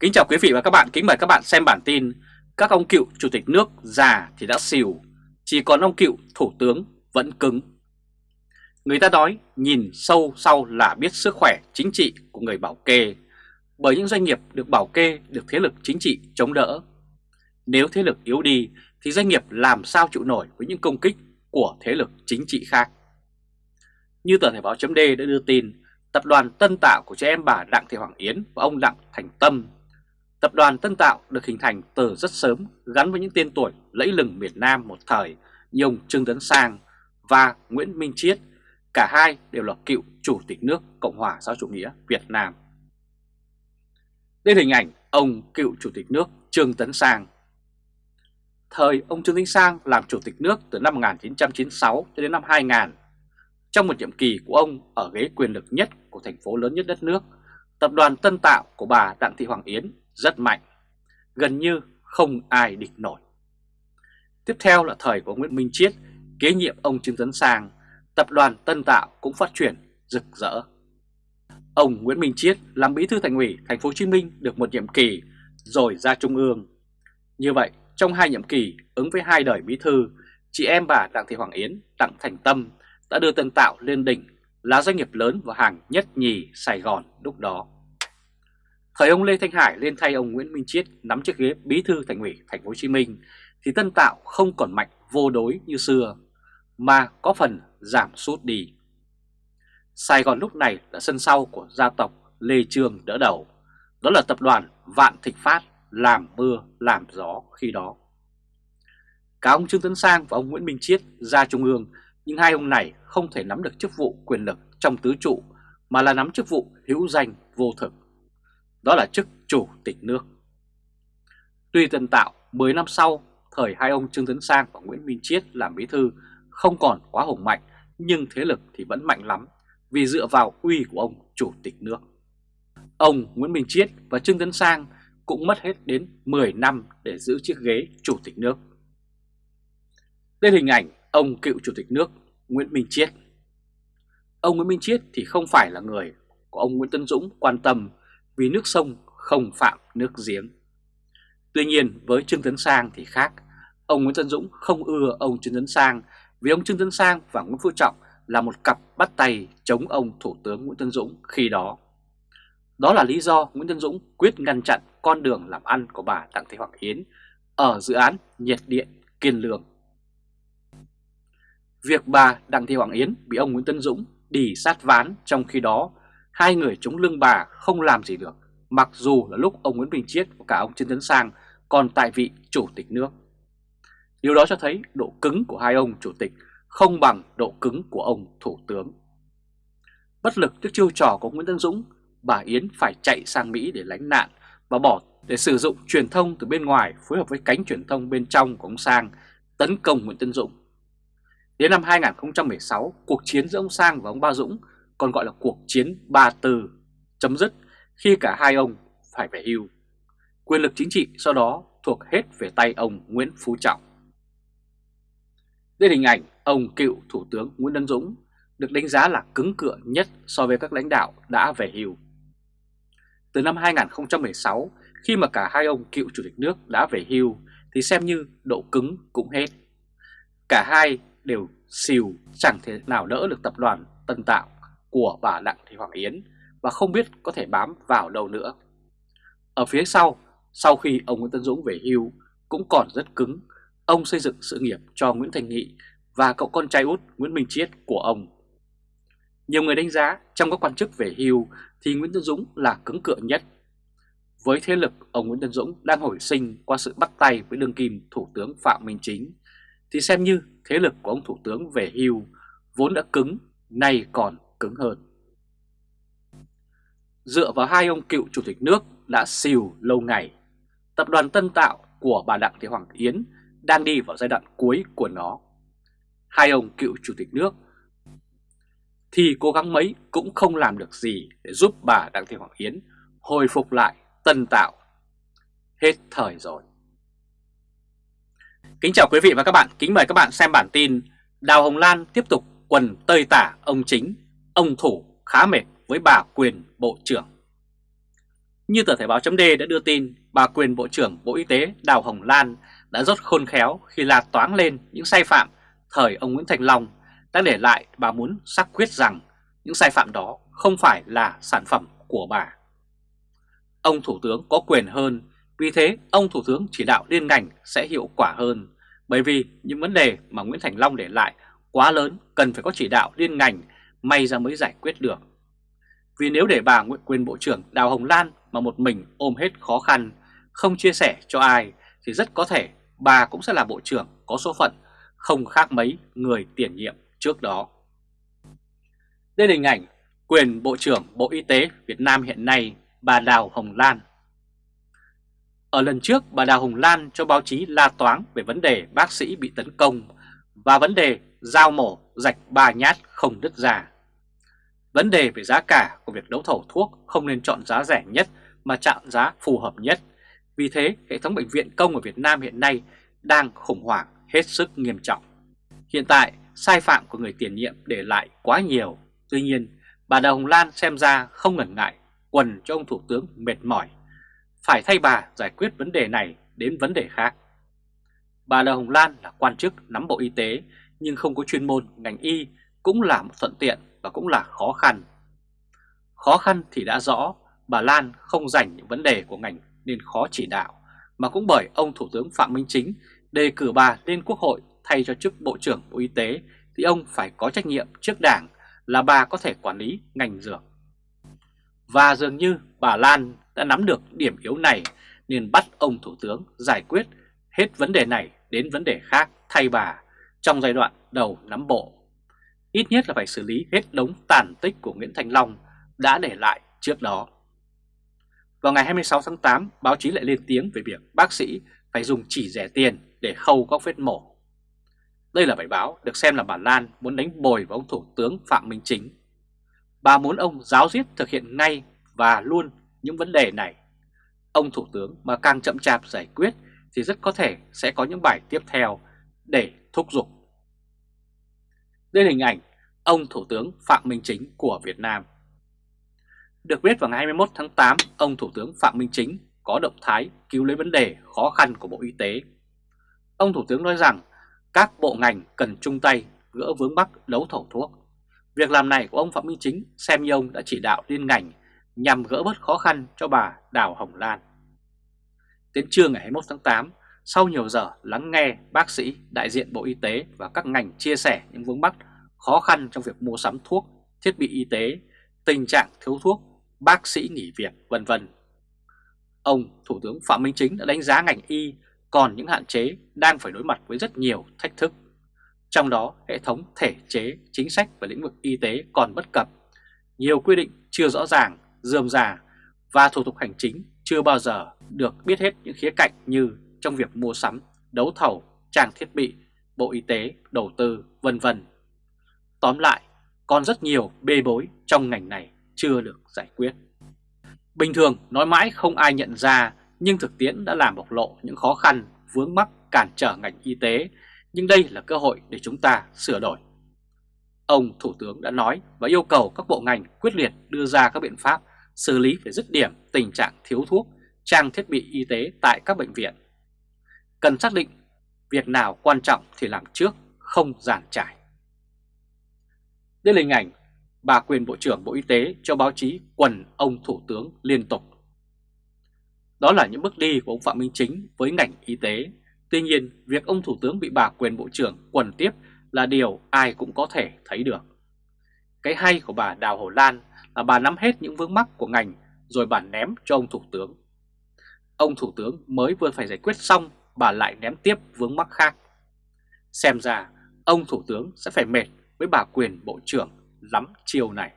Kính chào quý vị và các bạn, kính mời các bạn xem bản tin Các ông cựu chủ tịch nước già thì đã xìu, chỉ còn ông cựu thủ tướng vẫn cứng. Người ta nói nhìn sâu sau là biết sức khỏe chính trị của người bảo kê Bởi những doanh nghiệp được bảo kê được thế lực chính trị chống đỡ. Nếu thế lực yếu đi thì doanh nghiệp làm sao chịu nổi với những công kích của thế lực chính trị khác? Như tờ Thể báo chấm đã đưa tin Tập đoàn Tân Tạo của trẻ em bà Đặng Thị Hoàng Yến và ông Đặng Thành Tâm Tập đoàn Tân Tạo được hình thành từ rất sớm gắn với những tên tuổi lẫy lừng miền Nam một thời như ông Trương Tấn Sang và Nguyễn Minh Chiết, cả hai đều là cựu chủ tịch nước Cộng hòa xã chủ nghĩa Việt Nam. Đây là hình ảnh ông cựu chủ tịch nước Trương Tấn Sang. Thời ông Trương Tấn Sang làm chủ tịch nước từ năm 1996 đến năm 2000. Trong một nhiệm kỳ của ông ở ghế quyền lực nhất của thành phố lớn nhất đất nước, tập đoàn Tân Tạo của bà Đặng Thị Hoàng Yến rất mạnh, gần như không ai địch nổi. Tiếp theo là thời của Nguyễn Minh Chiết, kế nhiệm ông Trương Tấn Sang, tập đoàn Tân Tạo cũng phát triển rực rỡ. Ông Nguyễn Minh Chiết làm bí thư thành ủy thành phố Hồ Chí Minh được một nhiệm kỳ rồi ra trung ương. Như vậy, trong hai nhiệm kỳ ứng với hai đời bí thư, chị em bà Đặng Thị Hoàng Yến, Đặng Thành Tâm đã đưa Tân Tạo lên đỉnh là doanh nghiệp lớn và hàng nhất nhì Sài Gòn lúc đó. Thời ông Lê Thanh Hải lên thay ông Nguyễn Minh Chiết nắm chiếc ghế bí thư thành ủy thành phố Hồ Chí Minh thì Tân Tạo không còn mạnh vô đối như xưa mà có phần giảm sút đi. Sài Gòn lúc này là sân sau của gia tộc Lê Trương đỡ đầu, đó là tập đoàn Vạn Thịnh Phát làm mưa làm gió khi đó. Cả ông Trương Tấn Sang và ông Nguyễn Minh Chiết ra trung ương nhưng hai ông này không thể nắm được chức vụ quyền lực trong tứ trụ mà là nắm chức vụ hữu danh vô thực đó là chức chủ tịch nước. Tuy Tân Tạo 10 năm sau, thời hai ông Trương Tấn Sang và Nguyễn Minh Chiết làm bí thư không còn quá hùng mạnh, nhưng thế lực thì vẫn mạnh lắm vì dựa vào uy của ông chủ tịch nước. Ông Nguyễn Minh Chiết và Trương Tấn Sang cũng mất hết đến 10 năm để giữ chiếc ghế chủ tịch nước. Đây là hình ảnh ông cựu chủ tịch nước Nguyễn Minh Chiết. Ông Nguyễn Minh Chiết thì không phải là người của ông Nguyễn Tân Dũng quan tâm vì nước sông không phạm nước giếng. Tuy nhiên với Trương Tấn Sang thì khác, ông Nguyễn Tân Dũng không ưa ông Trương Tấn Sang vì ông Trương Tấn Sang và Nguyễn Phú Trọng là một cặp bắt tay chống ông Thủ tướng Nguyễn Tân Dũng khi đó. Đó là lý do Nguyễn Tân Dũng quyết ngăn chặn con đường làm ăn của bà Đặng Thị Hoàng Yến ở dự án nhiệt điện Kiên Lương. Việc bà Đặng Thị Hoàng Yến bị ông Nguyễn Tân Dũng đi sát ván trong khi đó hai người chống lưng bà không làm gì được, mặc dù là lúc ông Nguyễn Bình Chiết và cả ông Trương Tấn Sang còn tại vị chủ tịch nước. Điều đó cho thấy độ cứng của hai ông chủ tịch không bằng độ cứng của ông thủ tướng. Bất lực trước chiêu trò của Nguyễn Tân Dũng, bà Yến phải chạy sang Mỹ để lánh nạn và bỏ để sử dụng truyền thông từ bên ngoài phối hợp với cánh truyền thông bên trong của ông Sang tấn công Nguyễn Tân Dũng. Đến năm 2016, cuộc chiến giữa ông Sang và ông Ba Dũng còn gọi là cuộc chiến ba từ chấm dứt khi cả hai ông phải về hưu. Quyền lực chính trị sau đó thuộc hết về tay ông Nguyễn Phú Trọng. Đây hình ảnh ông cựu Thủ tướng Nguyễn Đăng Dũng được đánh giá là cứng cựa nhất so với các lãnh đạo đã về hưu. Từ năm 2016, khi mà cả hai ông cựu chủ tịch nước đã về hưu thì xem như độ cứng cũng hết. Cả hai đều xìu chẳng thể nào đỡ được tập đoàn Tân Tạo của bà Đặng Thị Hoàng Yến và không biết có thể bám vào đâu nữa. Ở phía sau, sau khi ông Nguyễn Tân Dũng về hưu cũng còn rất cứng, ông xây dựng sự nghiệp cho Nguyễn Thành Nghị và cậu con trai út Nguyễn Minh Chiết của ông. Nhiều người đánh giá trong các quan chức về hưu thì Nguyễn Tân Dũng là cứng cựa nhất. Với thế lực ông Nguyễn Tân Dũng đang hồi sinh qua sự bắt tay với đương kim Thủ tướng Phạm Minh Chính, thì xem như thế lực của ông Thủ tướng về hưu vốn đã cứng, nay còn cứng hơn. Dựa vào hai ông cựu chủ tịch nước đã xìu lâu ngày, tập đoàn Tân Tạo của bà Đặng Thị Hoàng Yến đang đi vào giai đoạn cuối của nó. Hai ông cựu chủ tịch nước thì cố gắng mấy cũng không làm được gì để giúp bà Đặng Thị Hoàng Yến hồi phục lại Tân Tạo. Hết thời rồi. Kính chào quý vị và các bạn, kính mời các bạn xem bản tin Đào Hồng Lan tiếp tục quần tơi tả ông chính ông Thủ khá mệt với bà quyền bộ trưởng. Như tờ Thể báo chấm đã đưa tin, bà quyền Bộ trưởng Bộ Y tế Đào Hồng Lan đã rất khôn khéo khi là toán lên những sai phạm thời ông Nguyễn Thành Long đã để lại bà muốn xác quyết rằng những sai phạm đó không phải là sản phẩm của bà. Ông Thủ tướng có quyền hơn, vì thế ông Thủ tướng chỉ đạo liên ngành sẽ hiệu quả hơn, bởi vì những vấn đề mà Nguyễn Thành Long để lại quá lớn cần phải có chỉ đạo liên ngành may ra mới giải quyết được. Vì nếu để bà Nguyễn quyền Bộ trưởng Đào Hồng Lan mà một mình ôm hết khó khăn, không chia sẻ cho ai thì rất có thể bà cũng sẽ là Bộ trưởng có số phận không khác mấy người tiền nhiệm trước đó. Đây là hình ảnh quyền Bộ trưởng Bộ Y tế Việt Nam hiện nay bà Đào Hồng Lan. Ở lần trước bà Đào Hồng Lan cho báo chí la toáng về vấn đề bác sĩ bị tấn công và vấn đề dao mổ rạch ba nhát không đứt ra. Vấn đề về giá cả của việc đấu thầu thuốc không nên chọn giá rẻ nhất mà chọn giá phù hợp nhất. Vì thế, hệ thống bệnh viện công ở Việt Nam hiện nay đang khủng hoảng hết sức nghiêm trọng. Hiện tại, sai phạm của người tiền nhiệm để lại quá nhiều. Tuy nhiên, bà Đào Hồng Lan xem ra không ngần ngại quần cho ông Thủ tướng mệt mỏi. Phải thay bà giải quyết vấn đề này đến vấn đề khác. Bà Đào Hồng Lan là quan chức nắm Bộ Y tế nhưng không có chuyên môn ngành y cũng là một thuận tiện và cũng là khó khăn. Khó khăn thì đã rõ, bà Lan không dành những vấn đề của ngành nên khó chỉ đạo, mà cũng bởi ông Thủ tướng Phạm Minh Chính đề cử bà lên Quốc hội thay cho chức Bộ trưởng Bộ Y tế thì ông phải có trách nhiệm trước Đảng là bà có thể quản lý ngành dược. Và dường như bà Lan đã nắm được điểm yếu này nên bắt ông Thủ tướng giải quyết hết vấn đề này đến vấn đề khác thay bà trong giai đoạn đầu nắm bộ. Ít nhất là phải xử lý hết đống tàn tích của Nguyễn Thành Long đã để lại trước đó. Vào ngày 26 tháng 8, báo chí lại lên tiếng về việc bác sĩ phải dùng chỉ rẻ tiền để khâu các vết mổ. Đây là bài báo được xem là bà Lan muốn đánh bồi vào ông Thủ tướng Phạm Minh Chính. Bà muốn ông giáo diết thực hiện ngay và luôn những vấn đề này. Ông Thủ tướng mà càng chậm chạp giải quyết thì rất có thể sẽ có những bài tiếp theo để thúc giục. Đây là hình ảnh ông Thủ tướng Phạm Minh Chính của Việt Nam. Được biết vào ngày 21 tháng 8, ông Thủ tướng Phạm Minh Chính có động thái cứu lấy vấn đề khó khăn của Bộ Y tế. Ông Thủ tướng nói rằng các bộ ngành cần chung tay gỡ vướng mắc đấu thầu thuốc. Việc làm này của ông Phạm Minh Chính xem như ông đã chỉ đạo liên ngành nhằm gỡ bớt khó khăn cho bà Đào Hồng Lan. Đến trưa ngày 21 tháng 8, sau nhiều giờ lắng nghe bác sĩ, đại diện Bộ Y tế và các ngành chia sẻ những vướng mắc khó khăn trong việc mua sắm thuốc, thiết bị y tế, tình trạng thiếu thuốc, bác sĩ nghỉ việc, vân vân. Ông Thủ tướng Phạm Minh Chính đã đánh giá ngành y còn những hạn chế đang phải đối mặt với rất nhiều thách thức. Trong đó, hệ thống thể chế, chính sách về lĩnh vực y tế còn bất cập, nhiều quy định chưa rõ ràng, dườm già và thủ tục hành chính chưa bao giờ được biết hết những khía cạnh như trong việc mua sắm, đấu thầu, trang thiết bị, bộ y tế, đầu tư, vân vân. Tóm lại, còn rất nhiều bê bối trong ngành này chưa được giải quyết. Bình thường nói mãi không ai nhận ra nhưng thực tiễn đã làm bộc lộ những khó khăn, vướng mắc cản trở ngành y tế, nhưng đây là cơ hội để chúng ta sửa đổi. Ông Thủ tướng đã nói và yêu cầu các bộ ngành quyết liệt đưa ra các biện pháp xử lý về dứt điểm tình trạng thiếu thuốc, trang thiết bị y tế tại các bệnh viện. Cần xác định việc nào quan trọng thì làm trước, không giàn trải. Đây là hình ảnh bà quyền Bộ trưởng Bộ Y tế cho báo chí quần ông Thủ tướng liên tục. Đó là những bước đi của ông Phạm Minh Chính với ngành y tế. Tuy nhiên, việc ông Thủ tướng bị bà quyền Bộ trưởng quần tiếp là điều ai cũng có thể thấy được. Cái hay của bà Đào Hồ Lan là bà nắm hết những vướng mắc của ngành rồi bà ném cho ông Thủ tướng. Ông Thủ tướng mới vừa phải giải quyết xong, bà lại ném tiếp vướng mắc khác. Xem ra, ông Thủ tướng sẽ phải mệt với bà quyền Bộ trưởng lắm chiều này.